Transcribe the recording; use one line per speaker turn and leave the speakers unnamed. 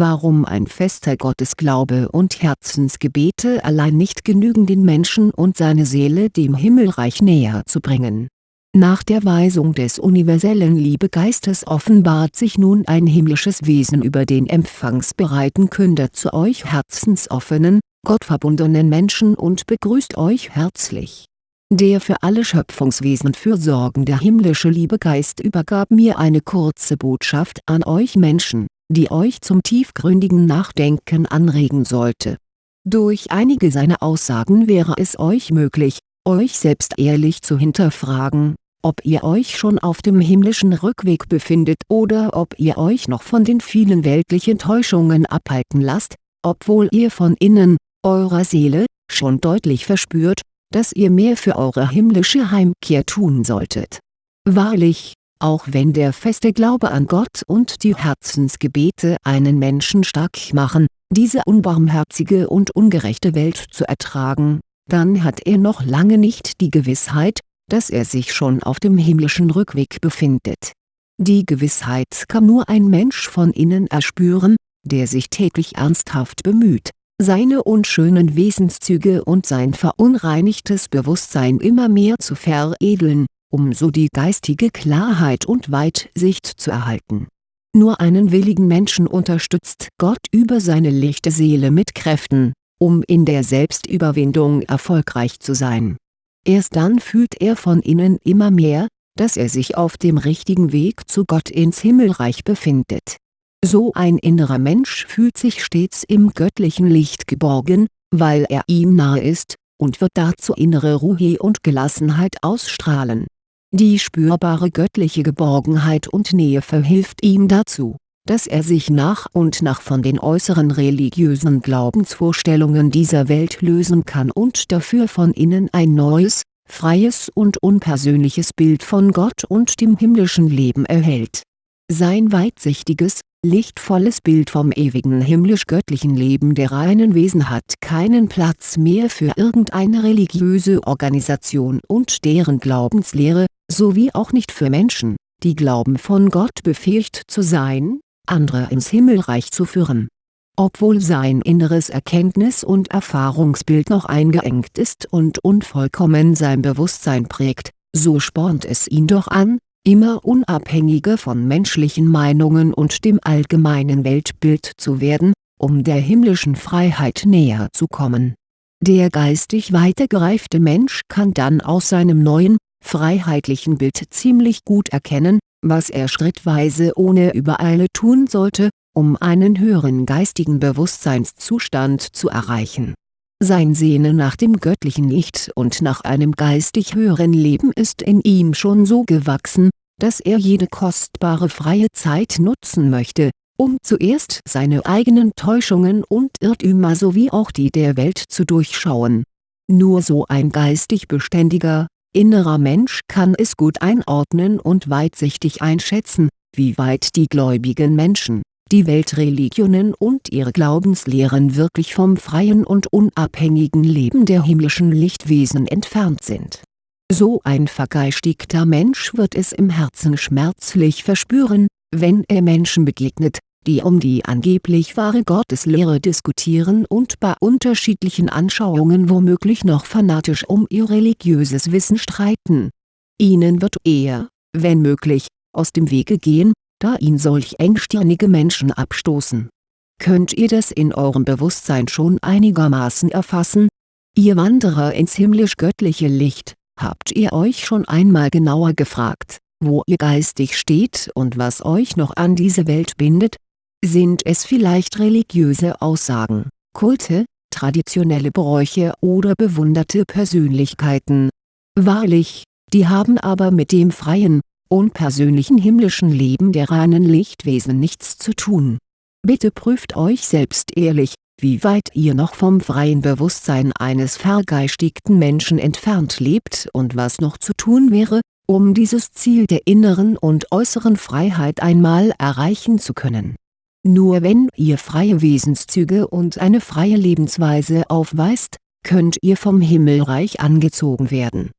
warum ein fester Gottesglaube und Herzensgebete allein nicht genügen den Menschen und seine Seele dem Himmelreich näher zu bringen. Nach der Weisung des universellen Liebegeistes offenbart sich nun ein himmlisches Wesen über den empfangsbereiten Künder zu euch herzensoffenen, gottverbundenen Menschen und begrüßt euch herzlich. Der für alle Schöpfungswesen fürsorgende himmlische Liebegeist übergab mir eine kurze Botschaft an euch Menschen die euch zum tiefgründigen Nachdenken anregen sollte. Durch einige seiner Aussagen wäre es euch möglich, euch selbst ehrlich zu hinterfragen, ob ihr euch schon auf dem himmlischen Rückweg befindet oder ob ihr euch noch von den vielen weltlichen Täuschungen abhalten lasst, obwohl ihr von innen, eurer Seele, schon deutlich verspürt, dass ihr mehr für eure himmlische Heimkehr tun solltet. Wahrlich, auch wenn der feste Glaube an Gott und die Herzensgebete einen Menschen stark machen, diese unbarmherzige und ungerechte Welt zu ertragen, dann hat er noch lange nicht die Gewissheit, dass er sich schon auf dem himmlischen Rückweg befindet. Die Gewissheit kann nur ein Mensch von innen erspüren, der sich täglich ernsthaft bemüht, seine unschönen Wesenszüge und sein verunreinigtes Bewusstsein immer mehr zu veredeln um so die geistige Klarheit und Weitsicht zu erhalten. Nur einen willigen Menschen unterstützt Gott über seine lichte Seele mit Kräften, um in der Selbstüberwindung erfolgreich zu sein. Erst dann fühlt er von innen immer mehr, dass er sich auf dem richtigen Weg zu Gott ins Himmelreich befindet. So ein innerer Mensch fühlt sich stets im göttlichen Licht geborgen, weil er ihm nahe ist, und wird dazu innere Ruhe und Gelassenheit ausstrahlen die spürbare göttliche Geborgenheit und Nähe verhilft ihm dazu, dass er sich nach und nach von den äußeren religiösen Glaubensvorstellungen dieser Welt lösen kann und dafür von innen ein neues, freies und unpersönliches Bild von Gott und dem himmlischen Leben erhält. Sein weitsichtiges, lichtvolles Bild vom ewigen himmlisch-göttlichen Leben der reinen Wesen hat keinen Platz mehr für irgendeine religiöse Organisation und deren Glaubenslehre, sowie auch nicht für Menschen, die glauben von Gott befähigt zu sein, andere ins Himmelreich zu führen. Obwohl sein inneres Erkenntnis- und Erfahrungsbild noch eingeengt ist und unvollkommen sein Bewusstsein prägt, so spornt es ihn doch an, immer unabhängiger von menschlichen Meinungen und dem allgemeinen Weltbild zu werden, um der himmlischen Freiheit näher zu kommen. Der geistig weitergereifte Mensch kann dann aus seinem neuen, freiheitlichen Bild ziemlich gut erkennen, was er schrittweise ohne Übereile tun sollte, um einen höheren geistigen Bewusstseinszustand zu erreichen. Sein Sehnen nach dem göttlichen Licht und nach einem geistig höheren Leben ist in ihm schon so gewachsen, dass er jede kostbare freie Zeit nutzen möchte, um zuerst seine eigenen Täuschungen und Irrtümer sowie auch die der Welt zu durchschauen. Nur so ein geistig beständiger, innerer Mensch kann es gut einordnen und weitsichtig einschätzen, wie weit die gläubigen Menschen, die Weltreligionen und ihre Glaubenslehren wirklich vom freien und unabhängigen Leben der himmlischen Lichtwesen entfernt sind. So ein vergeistigter Mensch wird es im Herzen schmerzlich verspüren, wenn er Menschen begegnet, die um die angeblich wahre Gotteslehre diskutieren und bei unterschiedlichen Anschauungen womöglich noch fanatisch um ihr religiöses Wissen streiten. Ihnen wird er, wenn möglich, aus dem Wege gehen, da ihn solch engstirnige Menschen abstoßen. Könnt ihr das in eurem Bewusstsein schon einigermaßen erfassen? Ihr Wanderer ins himmlisch-göttliche Licht, habt ihr euch schon einmal genauer gefragt, wo ihr geistig steht und was euch noch an diese Welt bindet? Sind es vielleicht religiöse Aussagen, Kulte, traditionelle Bräuche oder bewunderte Persönlichkeiten? Wahrlich, die haben aber mit dem freien, unpersönlichen himmlischen Leben der reinen Lichtwesen nichts zu tun. Bitte prüft euch selbst ehrlich, wie weit ihr noch vom freien Bewusstsein eines vergeistigten Menschen entfernt lebt und was noch zu tun wäre, um dieses Ziel der inneren und äußeren Freiheit einmal erreichen zu können nur wenn ihr freie Wesenszüge und eine freie Lebensweise aufweist, könnt ihr vom Himmelreich angezogen werden